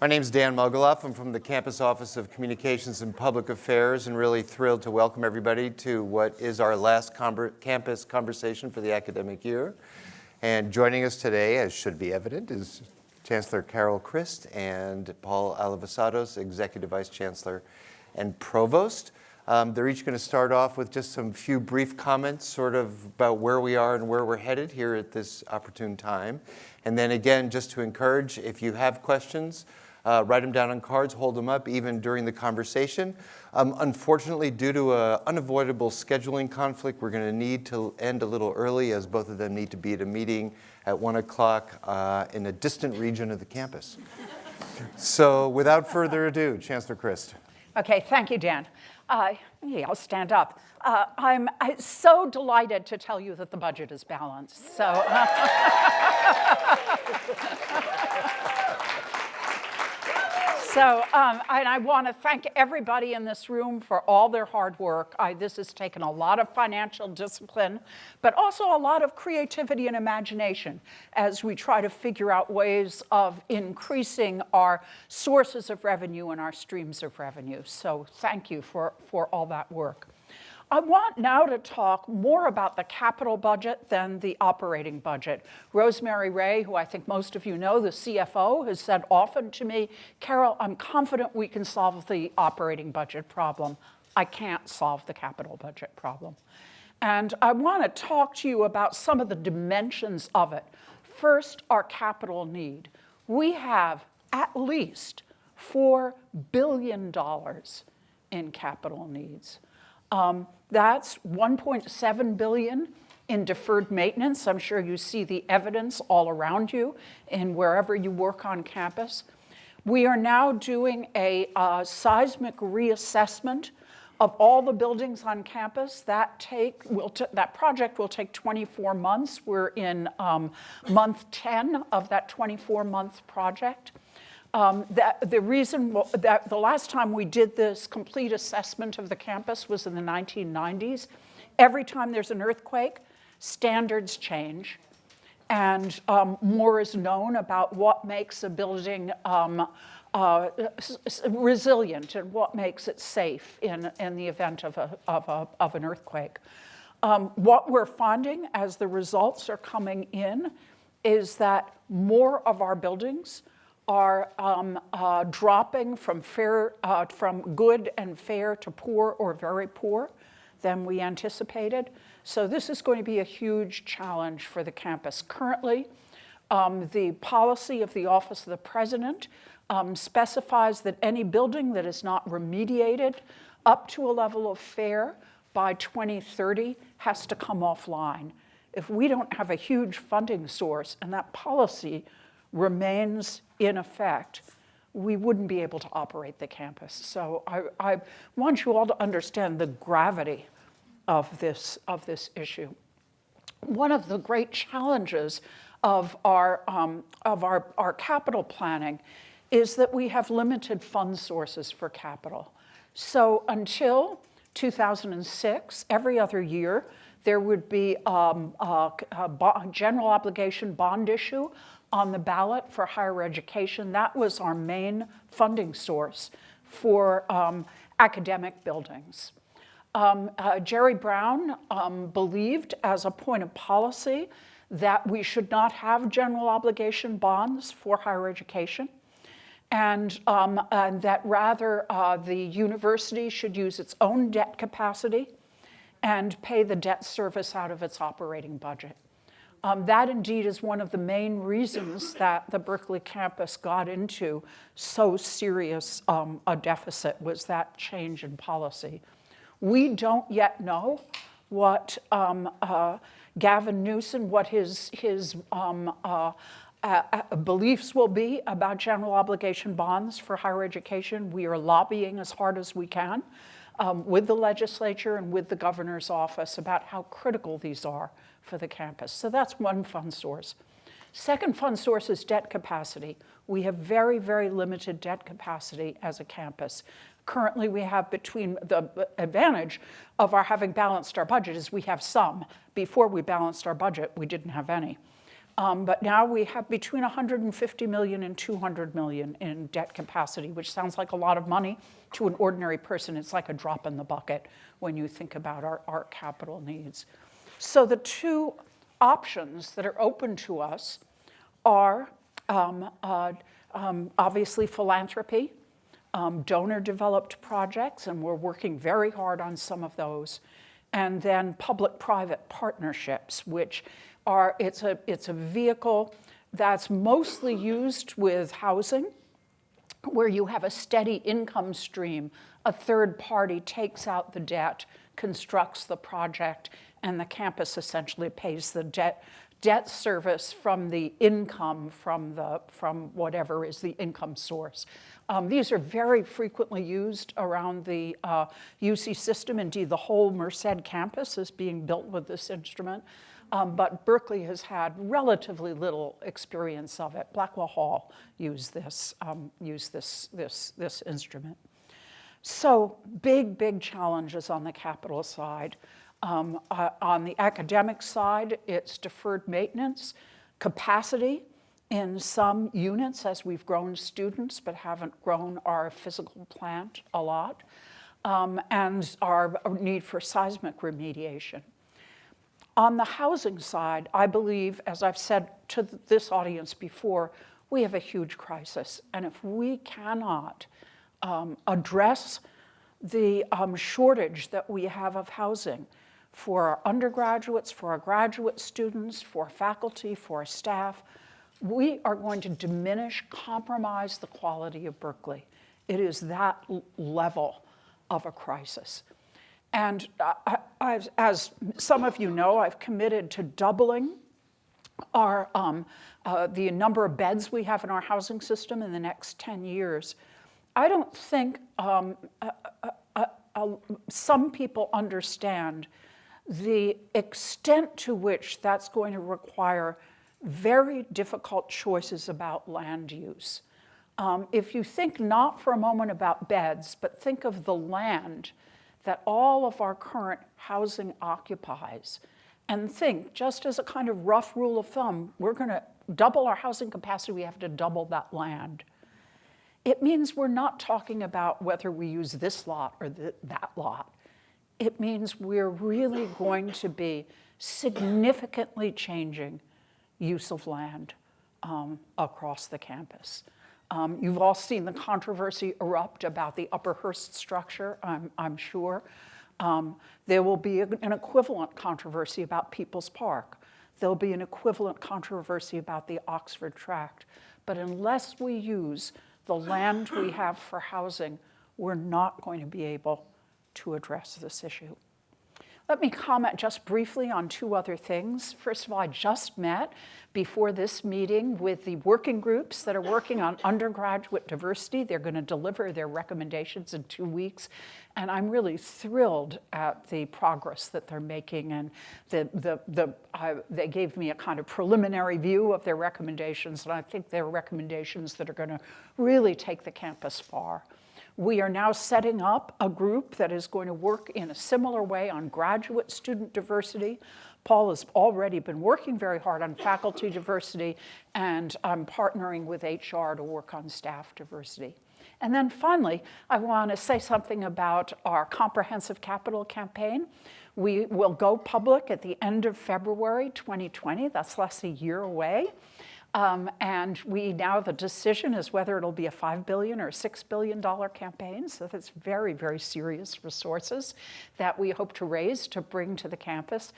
My name is Dan Mogulof. I'm from the Campus Office of Communications and Public Affairs and really thrilled to welcome everybody to what is our last campus conversation for the academic year. And joining us today, as should be evident, is Chancellor Carol Christ and Paul Alivisatos, Executive Vice Chancellor and Provost. Um, they're each going to start off with just some few brief comments sort of about where we are and where we're headed here at this opportune time. And then again, just to encourage, if you have questions, uh, write them down on cards, hold them up even during the conversation. Um, unfortunately, due to an unavoidable scheduling conflict, we're going to need to end a little early as both of them need to be at a meeting at 1 o'clock uh, in a distant region of the campus. so without further ado, Chancellor Christ. Okay, thank you, Dan. Uh, yeah, I'll stand up. Uh, I'm, I'm, so delighted to tell you that the budget is balanced. So. So, um, I want to thank everybody in this room for all their hard work. I, this has taken a lot of financial discipline, but also a lot of creativity and imagination as we try to figure out ways of increasing our sources of revenue and our streams of revenue. So thank you for, for all that work. I want now to talk more about the capital budget than the operating budget. Rosemarie Rae, who I think most of you know, the CFO, has said often to me, Carol, I'm confident we can solve the operating budget problem. I can't solve the capital budget problem. And I want to talk to you about some of the dimensions of it. First, our capital need. We have at least $4 billion in capital needs. Um, that's 1.7 billion in deferred maintenance. I'm sure you see the evidence all around you and wherever you work on campus. We are now doing a uh, seismic reassessment of all the buildings on campus. That, take, will that project will take 24 months. We're in um, month 10 of that 24-month project. Um, that, the reason that the last time we did this complete assessment of the campus was in the 1990s. Every time there's an earthquake, standards change and um, more is known about what makes a building um, uh, resilient and what makes it safe in, in the event of, a, of, a, of an earthquake. Um, what we're finding as the results are coming in is that more of our buildings are um, uh, dropping from, fair, uh, from good and fair to poor or very poor than we anticipated. So this is going to be a huge challenge for the campus. Currently, um, the policy of the Office of the President um, specifies that any building that is not remediated up to a level of fair by 2030 has to come offline. If we don't have a huge funding source and that policy remains in effect, we wouldn't be able to operate the campus. So I, I want you all to understand the gravity of this, of this issue. One of the great challenges of our, um, of our, our capital planning is that we have limited fund sources for capital. So until 2006, every other year, there would be um, a, a general obligation bond issue on the ballot for higher education. That was our main funding source for um, academic buildings. Um, uh, Jerry Brown um, believed as a point of policy that we should not have general obligation bonds for higher education and, um, and that rather uh, the university should use its own debt capacity and pay the debt service out of its operating budget. Um, that indeed is one of the main reasons that the Berkeley campus got into so serious um, a deficit was that change in policy. We don't yet know what um, uh, Gavin Newsom, what his, his um, uh, uh, uh, beliefs will be about general obligation bonds for higher education. We are lobbying as hard as we can um, with the legislature and with the governor's office about how critical these are for the campus. So that's one fund source. Second fund source is debt capacity. We have very, very limited debt capacity as a campus. Currently, we have between the advantage of our having balanced our budget is we have some. Before we balanced our budget, we didn't have any. Um, But now we have between 150 million and 200 million in debt capacity, which sounds like a lot of money to an ordinary person. It's like a drop in the bucket when you think about our, our capital needs. So the two options that are open to us are um, uh, um, obviously philanthropy, um, donor-developed projects, and we're working very hard on some of those, and then public-private partnerships, which are, it's a, it's a vehicle that's mostly used with housing, where you have a steady income stream. A third party takes out the debt, constructs the project, and the campus essentially pays the debt, debt service from the income from, the, from whatever is the income source. Um, these are very frequently used around the uh, UC system. Indeed, the whole Merced campus is being built with this instrument. Um, but Berkeley has had relatively little experience of it. Blackwell Hall used this, um, used this, this, this instrument. So big, big challenges on the capital side. Um, uh, on the academic side, it's deferred maintenance, capacity in some units as we've grown students but haven't grown our physical plant a lot, um, and our need for seismic remediation. On the housing side, I believe, as I've said to this audience before, we have a huge crisis. And if we cannot um, address the um, shortage that we have of housing for our undergraduates, for our graduate students, for faculty, for staff, we are going to diminish, compromise the quality of Berkeley. It is that level of a crisis. And I, as some of you know, I've committed to doubling our, um, uh, the number of beds we have in our housing system in the next 10 years. I don't think um, uh, uh, some people understand the extent to which that's going to require very difficult choices about land use. Um, if you think not for a moment about beds, but think of the land that all of our current housing occupies, and think, just as a kind of rough rule of thumb, we're going to double our housing capacity, we have to double that land. It means we're not talking about whether we use this lot or that lot. It means we're really going to be significantly changing use of land um, across the campus. Um, you've all seen the controversy erupt about the Upper Hearst structure, I'm, I'm sure. Um, there will be an equivalent controversy about People's Park. There'll be an equivalent controversy about the Oxford Tract. But unless we use the land we have for housing, we're not going to be able to address this issue. Let me comment just briefly on two other things. First of all, I just met before this meeting with the working groups that are working on undergraduate diversity. They're going to deliver their recommendations in two weeks. And I'm really thrilled at the progress that they're making. And the, the, the, uh, they gave me a kind of preliminary view of their recommendations. And I think they're recommendations that are going to really take the campus far. We are now setting up a group that is going to work in a similar way on graduate student diversity. Paul has already been working very hard on faculty diversity, and I'm partnering with HR to work on staff diversity. And then finally, I want to say something about our comprehensive capital campaign. We will go public at the end of February 2020. That's less a year away. Um, and we now, the decision is whether it'll be a 5 billion or $6 billion campaign. So that's very, very serious resources that we hope to raise to bring to the campus.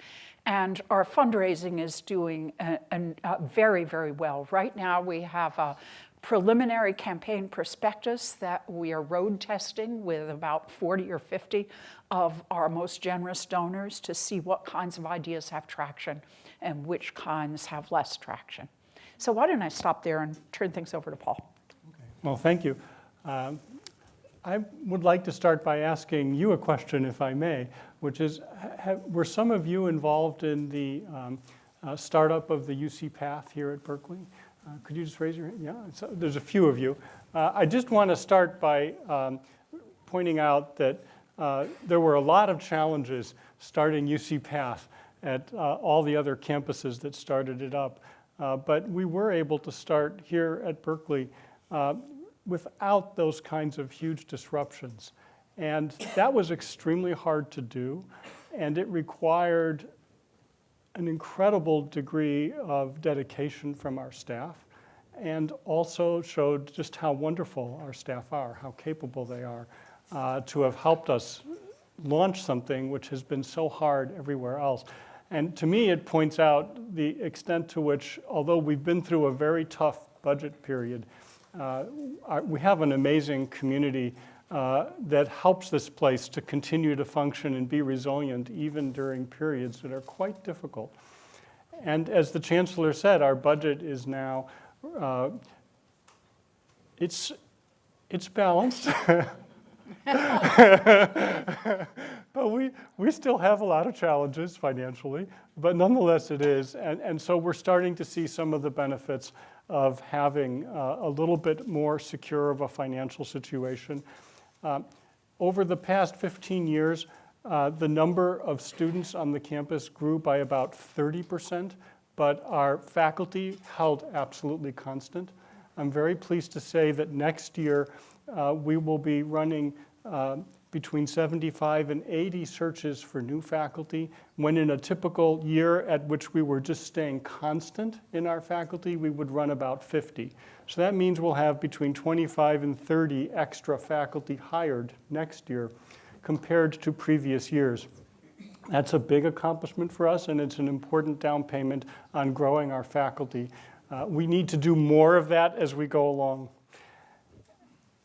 And our fundraising is doing a, a, a very, very well. Right now we have a preliminary campaign prospectus that we are road testing with about 40 or 50 of our most generous donors to see what kinds of ideas have traction and which kinds have less traction. So why don't I stop there and turn things over to Paul? Okay. Well, thank you. Um, I would like to start by asking you a question, if I may, which is, have, were some of you involved in the um, uh, startup of the UC Path here at Berkeley? Uh, could you just raise your hand? Yeah, there's a few of you. Uh, I just want to start by um, pointing out that uh, there were a lot of challenges starting UC Path at all the other campuses that started it up. Uh, But we were able to start here at Berkeley uh, without those kinds of huge disruptions. And that was extremely hard to do, and it required an incredible degree of dedication from our staff and also showed just how wonderful our staff are, how capable they are uh, to have helped us launch something which has been so hard everywhere else. And to me, it points out the extent to which, although we've been through a very tough budget period, uh, we have an amazing community uh, that helps this place to continue to function and be resilient even during periods that are quite difficult. And as the chancellor said, our budget is now, uh, it's, it's balanced. But we, we still have a lot of challenges financially, but nonetheless it is. And, and so we're starting to see some of the benefits of having uh, a little bit more secure of a financial situation. Um, Over the past 15 years, uh, the number of students on the campus grew by about 30%, but our faculty held absolutely constant. I'm very pleased to say that next year, uh, we will be running uh, between 75 and 80 searches for new faculty, when in a typical year at which we were just staying constant in our faculty, we would run about 50. So that means we'll have between 25 and 30 extra faculty hired next year compared to previous years. That's a big accomplishment for us, and it's an important down payment on growing our faculty. Uh, we need to do more of that as we go along.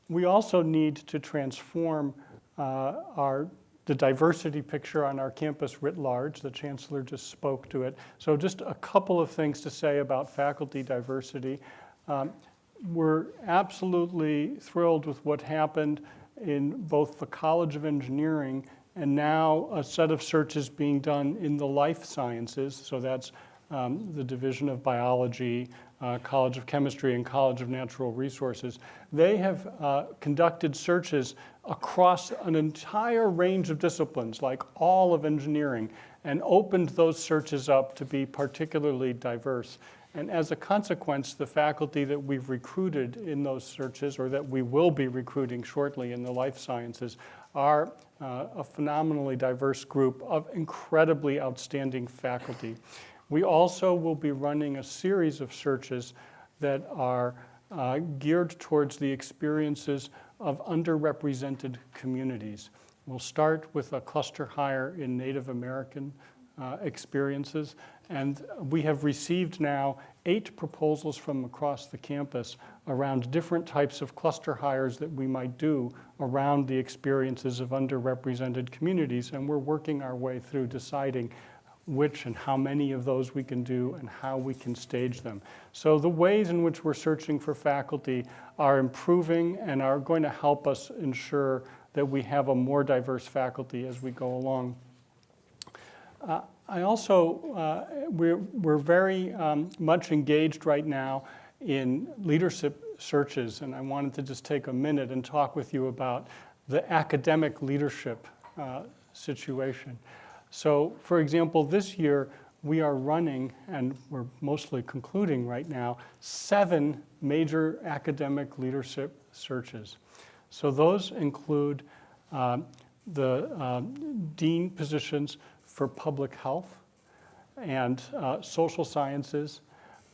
We also need to transform uh, our, the diversity picture on our campus writ large. The chancellor just spoke to it. So just a couple of things to say about faculty diversity. Um, we're absolutely thrilled with what happened in both the College of Engineering and now a set of searches being done in the life sciences. So that's um, the Division of Biology, uh, College of Chemistry, and College of Natural Resources. They have uh, conducted searches across an entire range of disciplines, like all of engineering, and opened those searches up to be particularly diverse. And as a consequence, the faculty that we've recruited in those searches, or that we will be recruiting shortly in the life sciences, are uh, a phenomenally diverse group of incredibly outstanding faculty. We also will be running a series of searches that are uh, geared towards the experiences of underrepresented communities. We'll start with a cluster hire in Native American uh, experiences, and we have received now eight proposals from across the campus around different types of cluster hires that we might do around the experiences of underrepresented communities, and we're working our way through deciding which and how many of those we can do and how we can stage them. So the ways in which we're searching for faculty are improving and are going to help us ensure that we have a more diverse faculty as we go along. Uh, I also, uh, we're, we're very um, much engaged right now in leadership searches, and I wanted to just take a minute and talk with you about the academic leadership uh, situation. So for example, this year we are running, and we're mostly concluding right now, seven major academic leadership searches. So those include uh, the uh, dean positions for public health and uh, social sciences,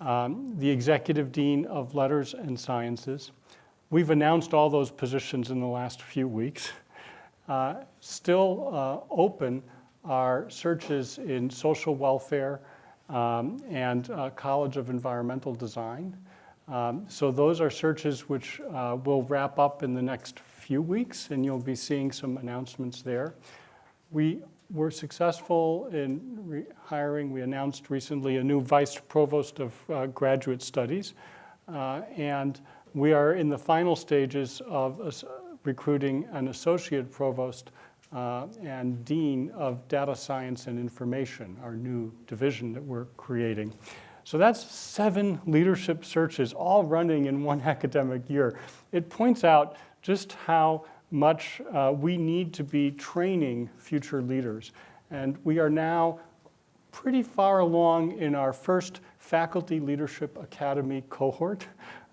um, the executive dean of letters and sciences. We've announced all those positions in the last few weeks. Uh, still uh, open are searches in social welfare um, and uh, College of Environmental Design. Um, so those are searches which uh, will wrap up in the next few weeks, and you'll be seeing some announcements there. We were successful in hiring, we announced recently a new vice provost of uh, graduate studies, uh, and we are in the final stages of recruiting an associate provost uh, and Dean of Data Science and Information, our new division that we're creating. So that's seven leadership searches all running in one academic year. It points out just how much uh, we need to be training future leaders. And we are now pretty far along in our first Faculty Leadership Academy cohort.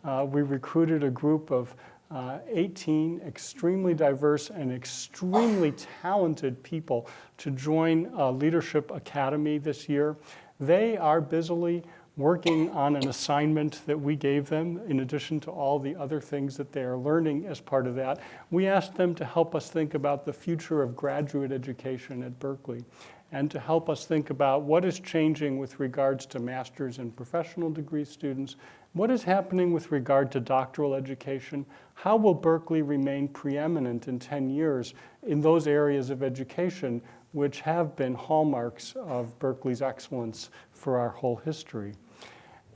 Uh, we recruited a group of uh, 18 extremely diverse and extremely talented people to join uh, Leadership Academy this year. They are busily working on an assignment that we gave them in addition to all the other things that they are learning as part of that. We asked them to help us think about the future of graduate education at Berkeley and to help us think about what is changing with regards to master's and professional degree students, what is happening with regard to doctoral education, how will Berkeley remain preeminent in 10 years in those areas of education which have been hallmarks of Berkeley's excellence for our whole history.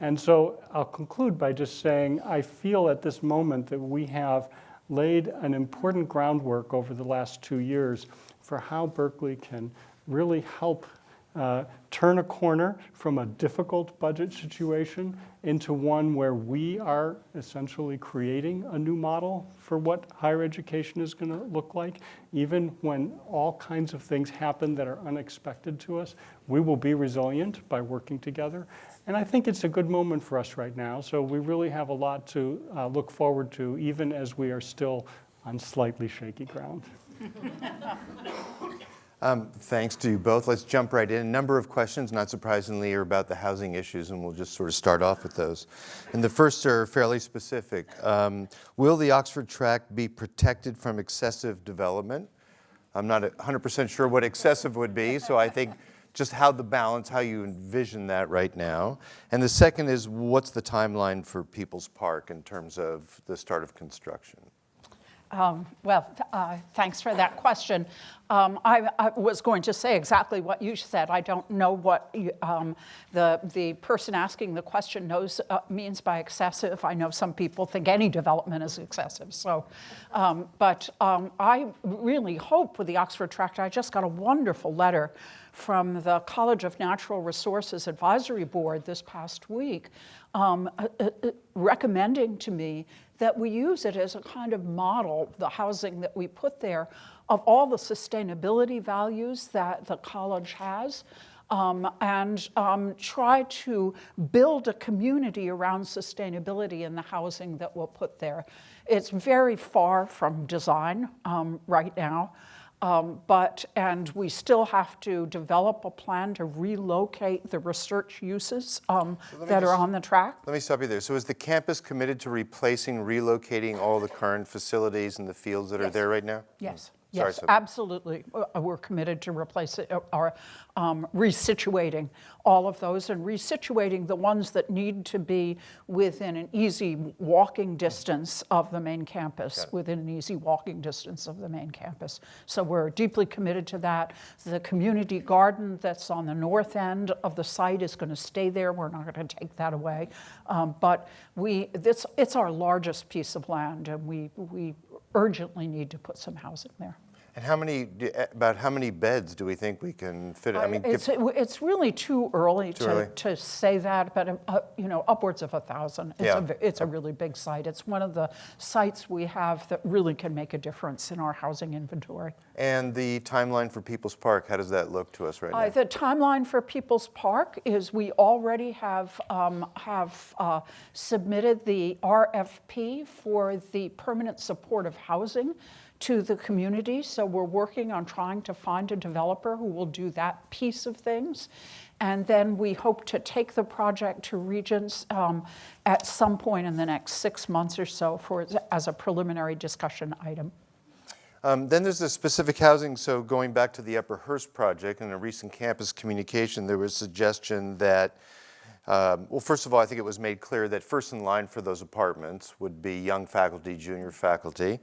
And so I'll conclude by just saying I feel at this moment that we have laid an important groundwork over the last two years for how Berkeley can really help uh, turn a corner from a difficult budget situation into one where we are essentially creating a new model for what higher education is going to look like. Even when all kinds of things happen that are unexpected to us, we will be resilient by working together. And I think it's a good moment for us right now. So we really have a lot to uh, look forward to, even as we are still on slightly shaky ground. Um, thanks to you both. Let's jump right in. A number of questions, not surprisingly, are about the housing issues, and we'll just sort of start off with those. And the first are fairly specific. Um, will the Oxford tract be protected from excessive development? I'm not 100% sure what excessive would be, so I think just how the balance, how you envision that right now. And the second is what's the timeline for People's Park in terms of the start of construction? Um, well, uh, thanks for that question. Um, I, I, was going to say exactly what you said. I don't know what you, um, the, the person asking the question knows uh, means by excessive. I know some people think any development is excessive. So, um, but um, I really hope with the Oxford Tract, I just got a wonderful letter from the College of Natural Resources Advisory Board this past week um, uh, uh, uh recommending to me that we use it as a kind of model, the housing that we put there, of all the sustainability values that the college has. Um, and um, try to build a community around sustainability in the housing that we'll put there. It's very far from design um, right now. Um, but, and we still have to develop a plan to relocate the research uses um, that just, are on the track. Let me stop you there. So is the campus committed to replacing, relocating all the current facilities and the fields that yes. are there right now? Yes. Sorry, yes, absolutely. Uh, we're committed to replace it, or um, resituating all of those and resituating the ones that need to be within an easy walking distance of the main campus, within an easy walking distance of the main campus. So we're deeply committed to that. The community garden that's on the north end of the site is going to stay there. We're not going to take that away. Um, but we, this, it's our largest piece of land, and we, we urgently need to put some housing there. And how many, about how many beds do we think we can fit? I mean, it's, it's really too early, too to, early. to say that, but uh, you know, upwards of a thousand. It's, yeah. a, it's a really big site. It's one of the sites we have that really can make a difference in our housing inventory. And the timeline for People's Park, how does that look to us right uh, now? The timeline for People's Park is we already have, um, have uh, submitted the RFP for the permanent supportive housing to the community. So we're working on trying to find a developer who will do that piece of things. And then we hope to take the project to Regents um, at some point in the next six months or so for, as a preliminary discussion item. Um, then there's the specific housing. So going back to the Upper Hearst project, in a recent campus communication, there was a suggestion that, um, well, first of all, I think it was made clear that first in line for those apartments would be young faculty, junior faculty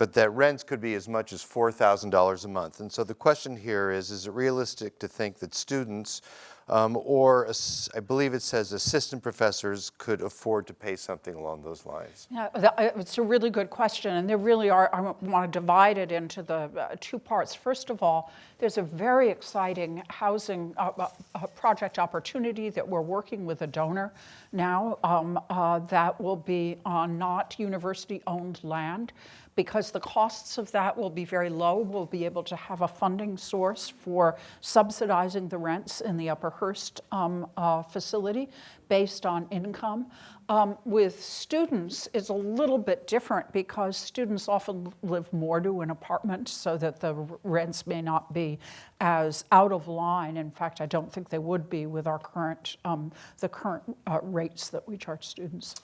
but that rents could be as much as $4,000 a month. And so the question here is, is it realistic to think that students um, or I believe it says assistant professors could afford to pay something along those lines? Yeah, uh, it's a really good question, and there really are, I want to divide it into the uh, two parts. First of all, there's a very exciting housing uh, uh, project opportunity that we're working with a donor now um, uh, that will be on not university-owned land because the costs of that will be very low. We'll be able to have a funding source for subsidizing the rents in the Upper Hearst um, uh, facility based on income. Um, with students, it's a little bit different because students often live more to an apartment so that the rents may not be as out of line. In fact, I don't think they would be with our current, um, the current uh, rates that we charge students.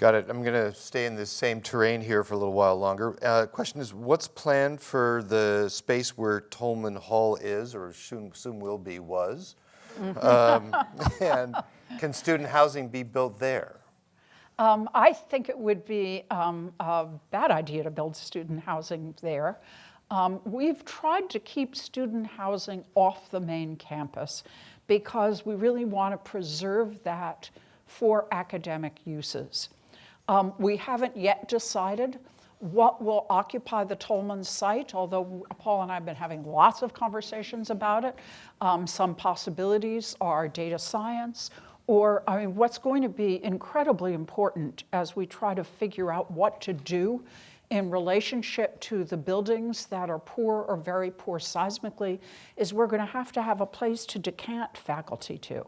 Got it. I'm going to stay in this same terrain here for a little while longer. Uh, question is, what's planned for the space where Tolman Hall is, or soon, soon will be, was? Um, and can student housing be built there? Um, I think it would be um, a bad idea to build student housing there. Um, we've tried to keep student housing off the main campus because we really want to preserve that for academic uses. Um, we haven't yet decided what will occupy the Tolman site, although Paul and I have been having lots of conversations about it. Um, some possibilities are data science, or I mean, what's going to be incredibly important as we try to figure out what to do in relationship to the buildings that are poor or very poor seismically is we're going to have to have a place to decant faculty to.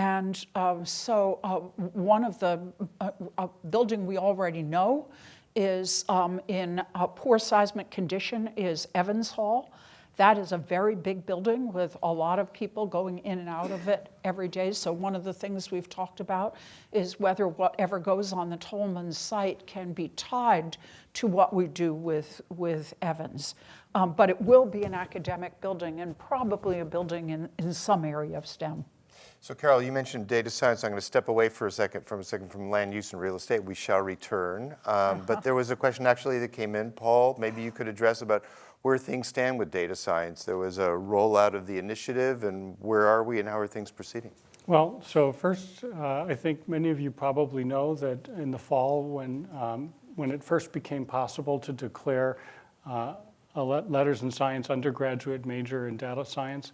And um, so uh, one of the uh, uh, building we already know is um, in poor seismic condition is Evans Hall. That is a very big building with a lot of people going in and out of it every day. So one of the things we've talked about is whether whatever goes on the Tolman site can be tied to what we do with, with Evans. Um, but it will be an academic building and probably a building in, in some area of STEM. So Carol, you mentioned data science. I'm going to step away for a second from a second from land use and real estate. We shall return. Um, But there was a question actually that came in. Paul, maybe you could address about where things stand with data science. There was a rollout of the initiative, and where are we and how are things proceeding? Well, so first, uh, I think many of you probably know that in the fall, when, um, when it first became possible to declare uh, a letters in science undergraduate major in data science,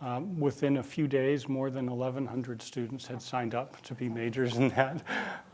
um, within a few days, more than 1,100 students had signed up to be majors in that.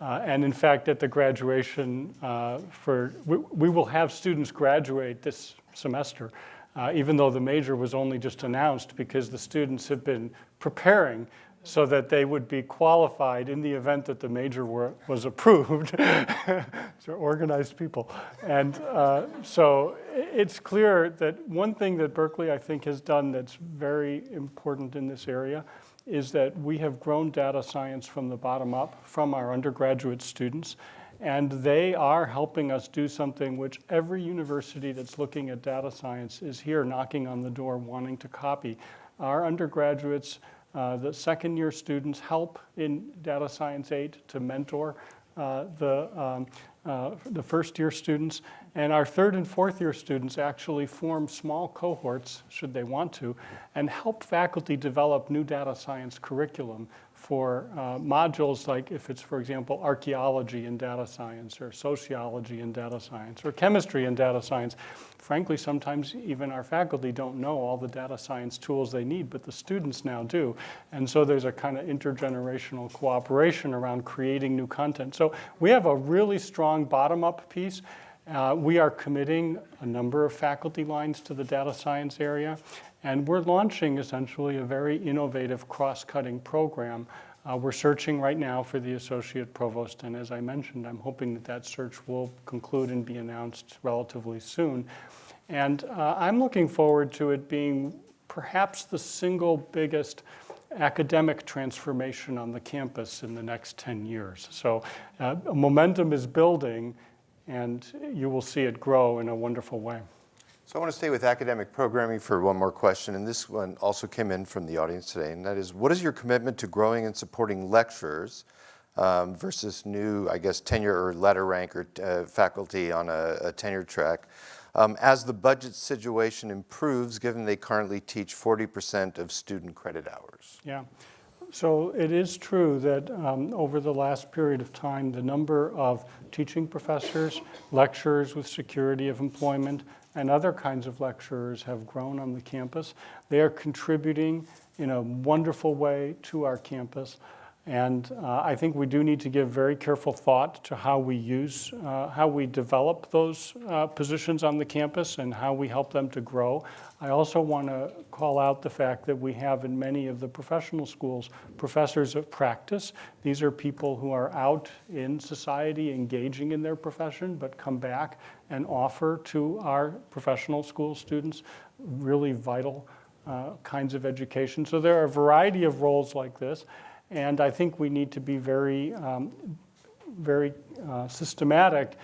Uh, and in fact, at the graduation uh, for, we, we will have students graduate this semester, uh, even though the major was only just announced because the students have been preparing so that they would be qualified in the event that the major were, was approved. so organized people. And uh, so it's clear that one thing that Berkeley, I think, has done that's very important in this area is that we have grown data science from the bottom up from our undergraduate students. And they are helping us do something which every university that's looking at data science is here knocking on the door wanting to copy. Our undergraduates uh, the second year students help in Data Science 8 to mentor uh, the, um, uh, the first year students. And our third and fourth year students actually form small cohorts, should they want to, and help faculty develop new data science curriculum for uh, modules like if it's, for example, archaeology in data science or sociology in data science or chemistry in data science. Frankly, sometimes even our faculty don't know all the data science tools they need, but the students now do. And so there's a kind of intergenerational cooperation around creating new content. So we have a really strong bottom-up piece. Uh, we are committing a number of faculty lines to the data science area, and we're launching essentially a very innovative cross-cutting program. Uh, we're searching right now for the associate provost, and as I mentioned, I'm hoping that that search will conclude and be announced relatively soon. And uh, I'm looking forward to it being perhaps the single biggest academic transformation on the campus in the next 10 years. So uh, momentum is building, and you will see it grow in a wonderful way. So I want to stay with academic programming for one more question, and this one also came in from the audience today, and that is, what is your commitment to growing and supporting lecturers um, versus new, I guess, tenure or letter rank or uh, faculty on a, a tenure track? Um, as the budget situation improves, given they currently teach 40% of student credit hours. Yeah. So it is true that um, over the last period of time, the number of teaching professors, lecturers with security of employment, and other kinds of lecturers have grown on the campus. They are contributing in a wonderful way to our campus. And uh, I think we do need to give very careful thought to how we use, uh, how we develop those uh, positions on the campus and how we help them to grow. I also want to call out the fact that we have in many of the professional schools professors of practice. These are people who are out in society engaging in their profession, but come back and offer to our professional school students really vital uh, kinds of education. So there are a variety of roles like this. And I think we need to be very, um, very uh, systematic,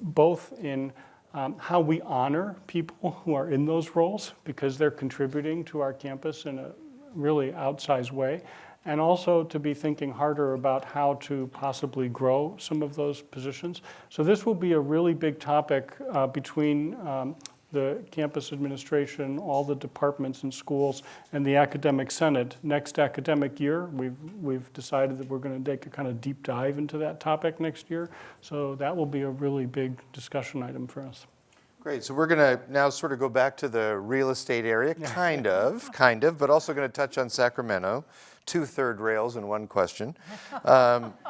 both in um, how we honor people who are in those roles because they're contributing to our campus in a really outsized way, and also to be thinking harder about how to possibly grow some of those positions. So this will be a really big topic uh, between um, the campus administration, all the departments and schools, and the academic senate. Next academic year, we've, we've decided that we're going to take a kind of deep dive into that topic next year. So that will be a really big discussion item for us. Great, so we're going to now sort of go back to the real estate area, kind of, kind of, but also going to touch on Sacramento, two third rails in one question. Um,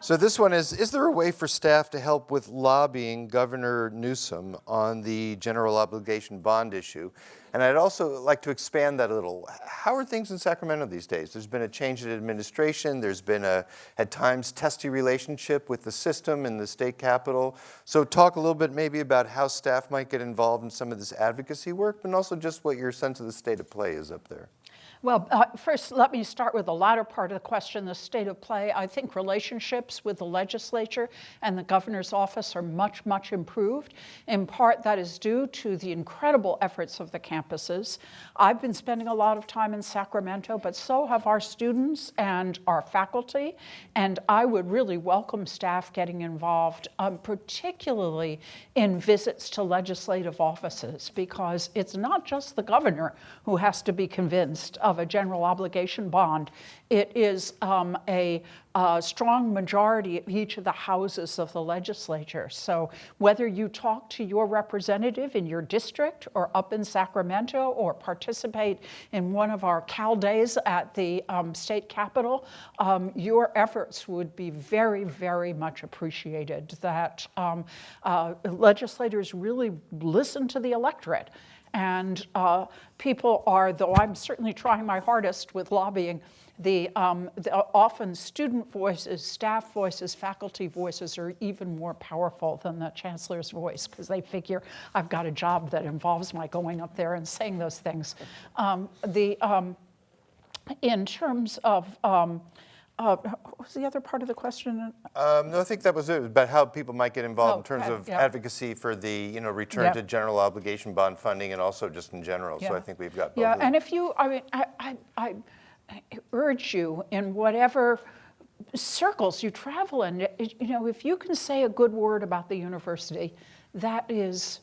So this one is, is there a way for staff to help with lobbying Governor Newsom on the general obligation bond issue? And I'd also like to expand that a little. How are things in Sacramento these days? There's been a change in administration. There's been a, at times, testy relationship with the system and the state capitol. So talk a little bit maybe about how staff might get involved in some of this advocacy work, but also just what your sense of the state of play is up there. Well, uh, first, let me start with the latter part of the question, the state of play. I think relationships with the legislature and the governor's office are much, much improved. In part, that is due to the incredible efforts of the campuses. I've been spending a lot of time in Sacramento, but so have our students and our faculty. And I would really welcome staff getting involved, um, particularly in visits to legislative offices, because it's not just the governor who has to be convinced of a general obligation bond. It is um, a, a strong majority of each of the houses of the legislature. So whether you talk to your representative in your district or up in Sacramento or participate in one of our Cal Days at the um, state capitol, um, your efforts would be very, very much appreciated. That um, uh, legislators really listen to the electorate. And uh, people are, though I'm certainly trying my hardest with lobbying, the, um, the often student voices, staff voices, faculty voices are even more powerful than the chancellor's voice because they figure I've got a job that involves my going up there and saying those things. Um, the, um, in terms of, um, uh, what was the other part of the question? Um, no, I think that was it, about how people might get involved in Oh, terms ad- of yeah. advocacy for the, you know, return Yeah. to general obligation bond funding and also just in general. So I think we've got both Yeah, and if you, I mean, I, I, I urge you in whatever circles you travel in, you know, if you can say a good word about the university, that is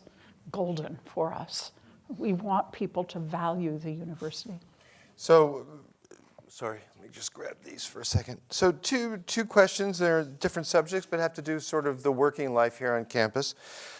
golden for us. We want people to value the university. So, sorry, me just grab these for a second. So two, two questions, they're different subjects, but have to do sort of the working life here on campus.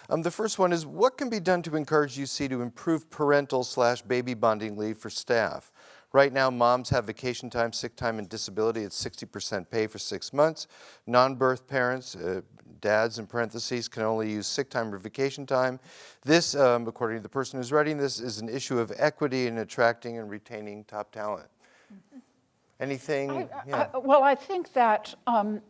Um, the first one is, what can be done to encourage UC to improve parental slash baby bonding leave for staff? Right now, moms have vacation time, sick time, and disability at 60% pay for six months. Non-birth parents, uh, dads in parentheses, can only use sick time or vacation time. This, um, according to the person who's writing this, is an issue of equity in attracting and retaining top talent. Anything? I- yeah. I- Well, I think that, um,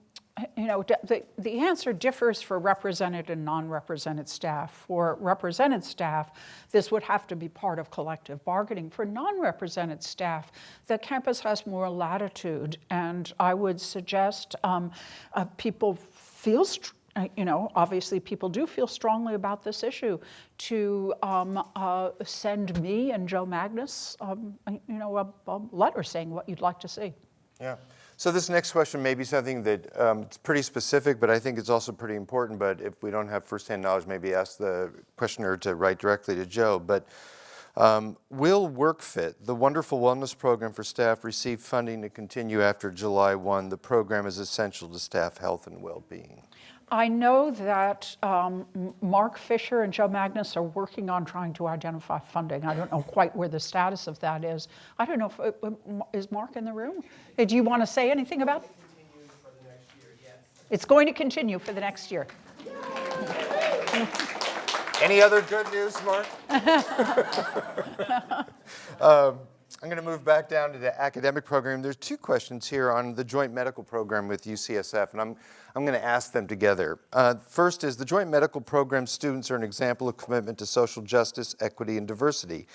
you know, the, the answer differs for represented and non-represented staff. For represented staff, this would have to be part of collective bargaining. For non-represented staff, the campus has more latitude, and I would suggest um, uh, people feel, you know, obviously people do feel strongly about this issue, to um, uh, send me and Joe Magnus, um, you know, a, a letter saying what you'd like to see. Yeah. So this next question may be something that um, it's pretty specific, but I think it's also pretty important. But if we don't have firsthand knowledge, maybe ask the questioner to write directly to Joe. But um, will WorkFit, the wonderful wellness program for staff, receive funding to continue after July 1? The program is essential to staff health and well-being. I know that um, Mark Fisher and Joe Magnus are working on trying to identify funding. I don't know quite where the status of that is. I don't know, if, uh, is Mark in the room? Do you want to say anything about? it? It's going to continue for the next year. Any other good news, Mark? Um, I'm going to move back down to the academic program. There's two questions here on the joint medical program with UCSF, and I'm, I'm going to ask them together. Uh, first is the joint medical program students are an example of commitment to social justice, equity, and diversity,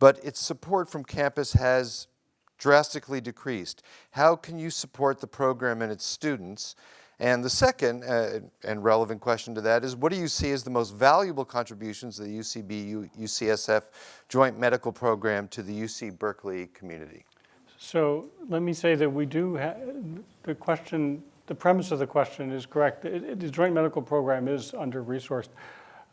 but its support from campus has drastically decreased. How can you support the program and its students? And the second uh, and relevant question to that is what do you see as the most valuable contributions of the UCB UCSF joint medical program to the UC Berkeley community? So let me say that we do, the question, the premise of the question is correct. It- it- The joint medical program is under-resourced.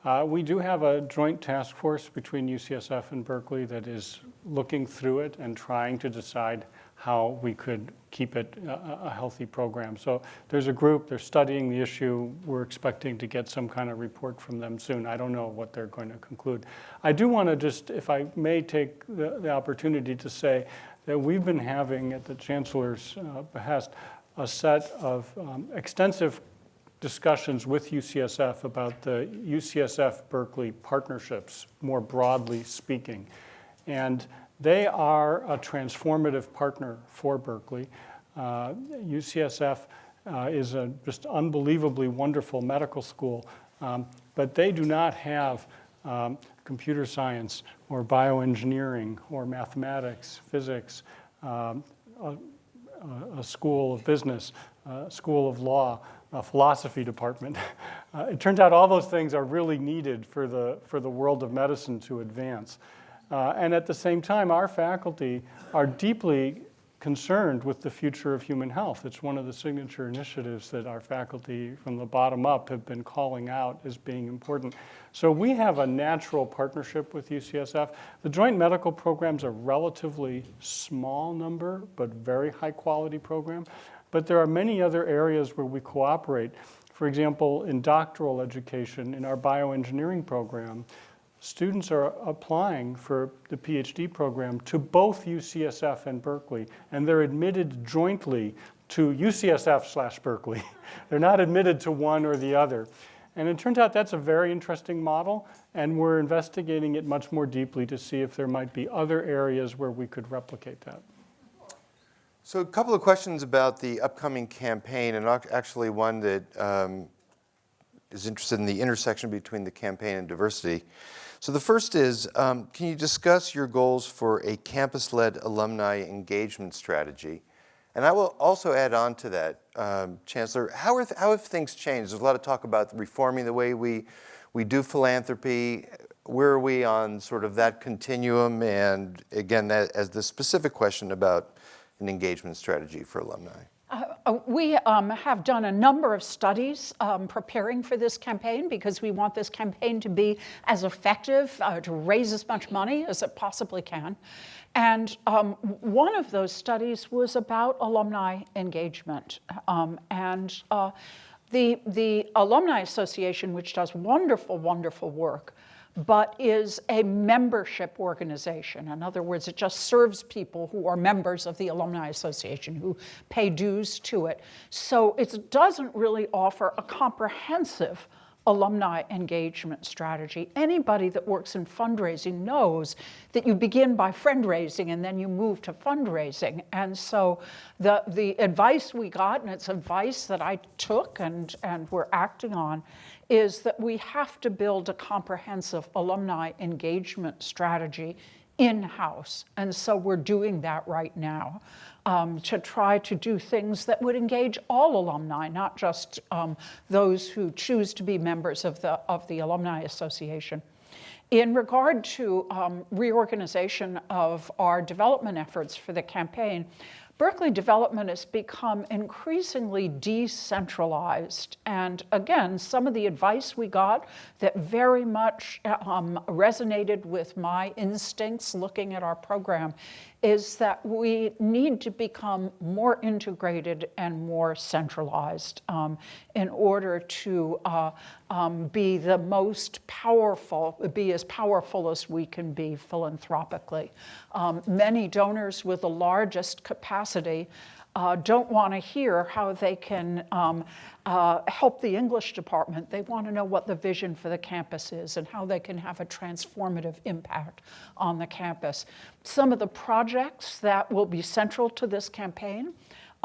Uh, We do have a joint task force between UCSF and Berkeley that is looking through it and trying to decide how we could keep it a- a healthy program. So there's a group, they're studying the issue. We're expecting to get some kind of report from them soon. I don't know what they're going to conclude. I do want to just, if I may take the the opportunity to say that we've been having, at the Chancellor's uh, behest, a set of um, extensive discussions with UCSF about the UCSF Berkeley partnerships, more broadly speaking. And they are a transformative partner for Berkeley. Uh, UCSF uh, is a just unbelievably wonderful medical school, um, but they do not have um, computer science or bioengineering or mathematics, physics, um, a, a school of business, a school of law, a philosophy department. Uh, it turns out all those things are really needed for the, for the world of medicine to advance. Uh, and at the same time, our faculty are deeply concerned with the future of human health. It's one of the signature initiatives that our faculty from the bottom up have been calling out as being important. So we have a natural partnership with UCSF. The joint medical program's a relatively small number, but very high quality program. But there are many other areas where we cooperate. For example, in doctoral education, in our bioengineering program, students are applying for the PhD program to both UCSF and Berkeley, and they're admitted jointly to UCSF slash Berkeley. they're not admitted to one or the other. And it turns out that's a very interesting model, and we're investigating it much more deeply to see if there might be other areas where we could replicate that. So a couple of questions about the upcoming campaign, and actually one that um, is interested in the intersection between the campaign and diversity. So the first is, um, can you discuss your goals for a campus-led alumni engagement strategy? And I will also add on to that, um, Chancellor, how, th- how have things changed? There's a lot of talk about reforming the way we, we do philanthropy. Where are we on sort of that continuum? And again, that, as the specific question about an engagement strategy for alumni. Uh, We um, have done a number of studies um, preparing for this campaign because we want this campaign to be as effective, uh, to raise as much money as it possibly can. And um, one of those studies was about alumni engagement. Um, and uh, the, the Alumni Association, which does wonderful, wonderful work, but is a membership organization. In other words, it just serves people who are members of the Alumni Association, who pay dues to it. So it doesn't really offer a comprehensive alumni engagement strategy. Anybody that works in fundraising knows that you begin by fundraising and then you move to fundraising. And so the, the advice we got, and it's advice that I took and, and we're acting on, is that we have to build a comprehensive alumni engagement strategy in-house. And so we're doing that right now um, to try to do things that would engage all alumni, not just um, those who choose to be members of the, of the Alumni Association. In regard to um, reorganization of our development efforts for the campaign, Berkeley development has become increasingly decentralized. And again, some of the advice we got that very much um, resonated with my instincts looking at our program is that we need to become more integrated and more centralized um, in order to uh, um, be the most powerful, be as powerful as we can be philanthropically. Um, many donors with the largest capacity uh, don't want to hear how they can um, uh, help the English department. They want to know what the vision for the campus is and how they can have a transformative impact on the campus. Some of the projects that will be central to this campaign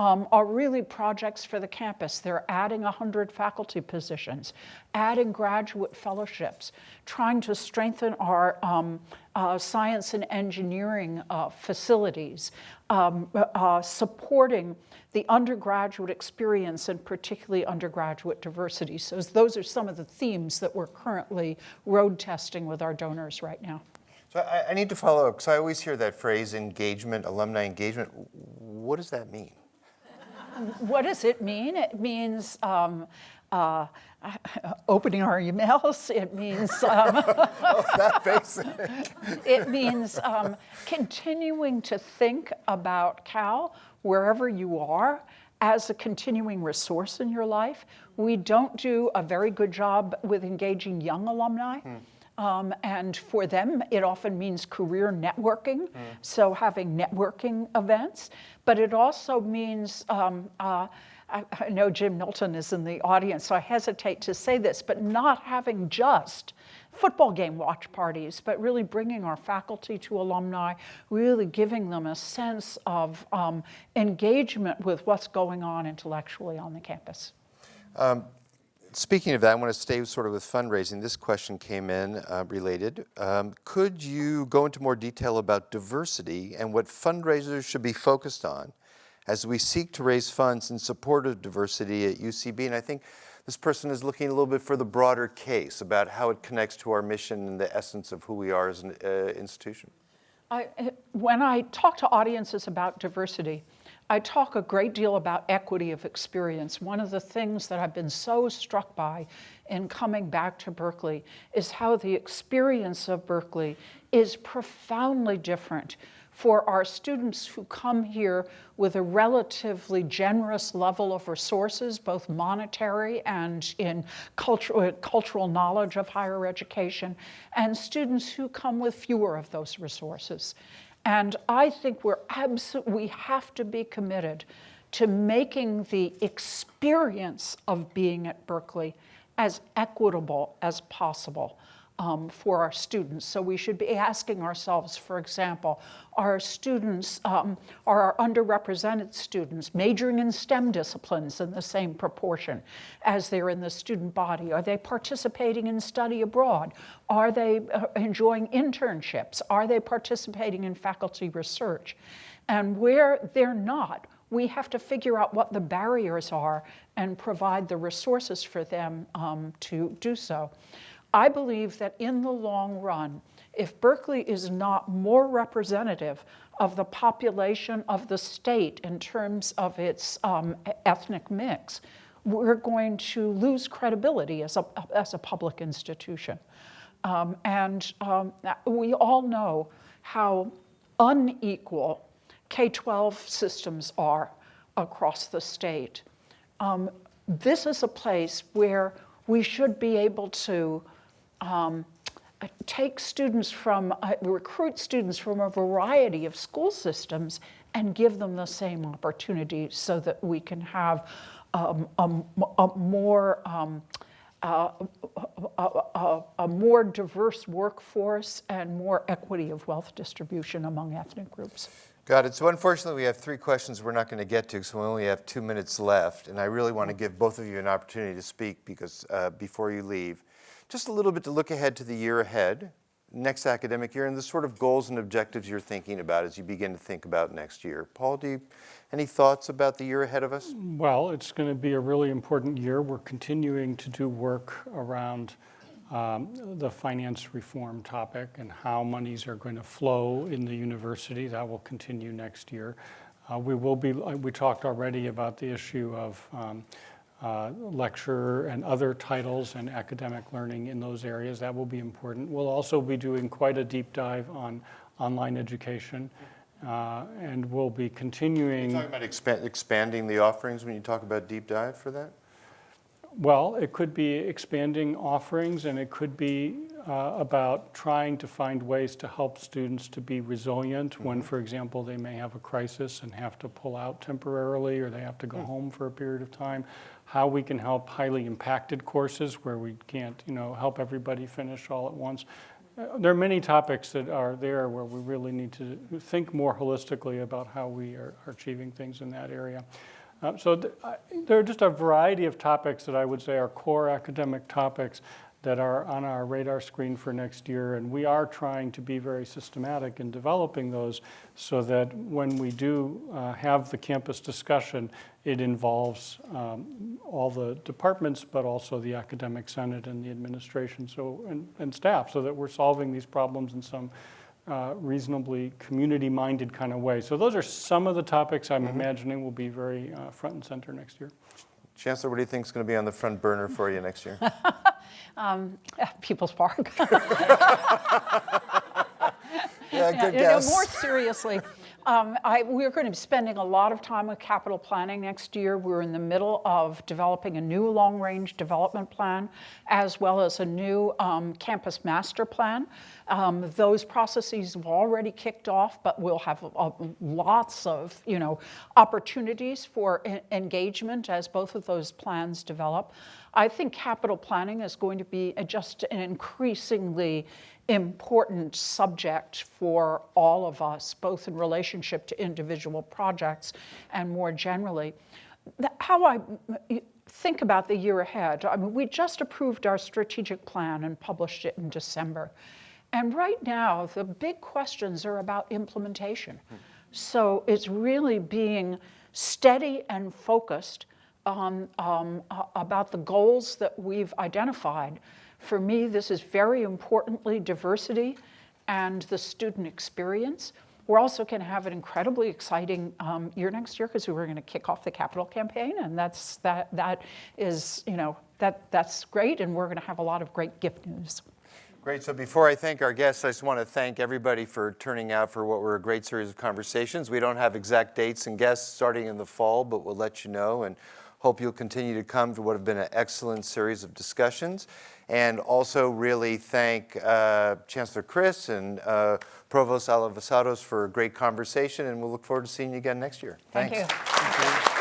um, are really projects for the campus. They're adding 100 faculty positions, adding graduate fellowships, trying to strengthen our um, uh, science and engineering uh, facilities, um, uh, supporting the undergraduate experience and particularly undergraduate diversity. So those are some of the themes that we're currently road testing with our donors right now. So I, I need to follow up, because I always hear that phrase, engagement, alumni engagement. What does that mean? What does it mean? It means um, uh, opening our emails. It means um, oh, that basic. it means um, continuing to think about Cal wherever you are as a continuing resource in your life. We don't do a very good job with engaging young alumni. Hmm. Um, and for them, it often means career networking, mm. so having networking events. But it also means, um, uh, I, I, know Jim Milton is in the audience, so I hesitate to say this, but not having just football game watch parties, but really bringing our faculty to alumni, really giving them a sense of um, engagement with what's going on intellectually on the campus. Um, Speaking of that, I want to stay sort of with fundraising. This question came in uh, related. Um, could you go into more detail about diversity and what fundraisers should be focused on as we seek to raise funds in support of diversity at UCB? And I think this person is looking a little bit for the broader case about how it connects to our mission and the essence of who we are as an uh, institution. I, when I talk to audiences about diversity, I talk a great deal about equity of experience. One of the things that I've been so struck by in coming back to Berkeley is how the experience of Berkeley is profoundly different for our students who come here with a relatively generous level of resources, both monetary and in cultural, uh, cultural knowledge of higher education, and students who come with fewer of those resources. And I think we're we have to be committed to making the experience of being at Berkeley as equitable as possible um, for our students. So we should be asking ourselves, for example, are students, um, are our underrepresented students majoring in STEM disciplines in the same proportion as they're in the student body? Are they participating in study abroad? Are they uh, enjoying internships? Are they participating in faculty research? And where they're not, we have to figure out what the barriers are and provide the resources for them um, to do so. I believe that in the long run, if Berkeley is not more representative of the population of the state in terms of its um, ethnic mix, we're going to lose credibility as a, as a public institution. Um, and um, we all know how unequal K-12 systems are across the state. Um, this is a place where we should be able to um, take students from, uh, recruit students from a variety of school systems and give them the same opportunity so that we can have um, a, a, more um, uh, a, a, more diverse workforce and more equity of wealth distribution among ethnic groups. Got it. So unfortunately, we have three questions we're not going to get to, so we only have two minutes left. And I really want to give both of you an opportunity to speak because uh, before you leave just a little bit to look ahead to the year ahead, next academic year, and the sort of goals and objectives you're thinking about as you begin to think about next year. Paul, do you, any thoughts about the year ahead of us? Well, it's going to be a really important year. We're continuing to do work around um, the finance reform topic and how monies are going to flow in the university. That will continue next year. Uh, we will be, we talked already about the issue of um, uh, lecture and other titles and academic learning in those areas. That will be important. We'll also be doing quite a deep dive on online education uh, and we'll be continuing. talking about expa- expanding the offerings when you talk about deep dive for that? Well, it could be expanding offerings, and it could be uh, about trying to find ways to help students to be resilient when, for example, they may have a crisis and have to pull out temporarily, or they have to go home for a period of time. How we can help highly impacted courses where we can't, you know, help everybody finish all at once. Uh, There are many topics that are there where we really need to think more holistically about how we are are achieving things in that area. Uh, So th- I- there are just a variety of topics that I would say are core academic topics that are on our radar screen for next year, and we are trying to be very systematic in developing those so that when we do uh, have the campus discussion, it involves um, all the departments, but also the academic senate and the administration, so, and, and staff, so that we're solving these problems in some uh, reasonably community-minded kind of way. So those are some of the topics I'm imagining will be very uh, front and center next year. Chancellor, what do you think is going to be on the front burner for you next year? People's Park. Yeah, good You know, guess. more seriously, um, I, we're going to be spending a lot of time with capital planning next year. We're in the middle of developing a new long-range development plan, as well as a new um, campus master plan. Um, those processes have already kicked off, but we'll have uh, lots of, you know, opportunities for engagement as both of those plans develop. I think capital planning is going to be just an increasingly important subject for all of us, both in relationship to individual projects and more generally. How I think about the year ahead, I mean, we just approved our strategic plan and published it in December. And right now, the big questions are about implementation. So it's really being steady and focused on, um, about the goals that we've identified. For me, this is very importantly diversity and the student experience. We're also going to have an incredibly exciting um, year next year because we're going to kick off the capital campaign, and that's that that is you know that that's great, and we're going to have a lot of great gift news. Great. So before I thank our guests, I just want to thank everybody for turning out for what were a great series of conversations. We don't have exact dates and guests starting in the fall, but we'll let you know and hope you'll continue to come to what have been an excellent series of discussions. And also really thank uh, Chancellor Christ and uh, Provost Alivisatos for a great conversation, and we'll look forward to seeing you again next year. Thank Thanks. you.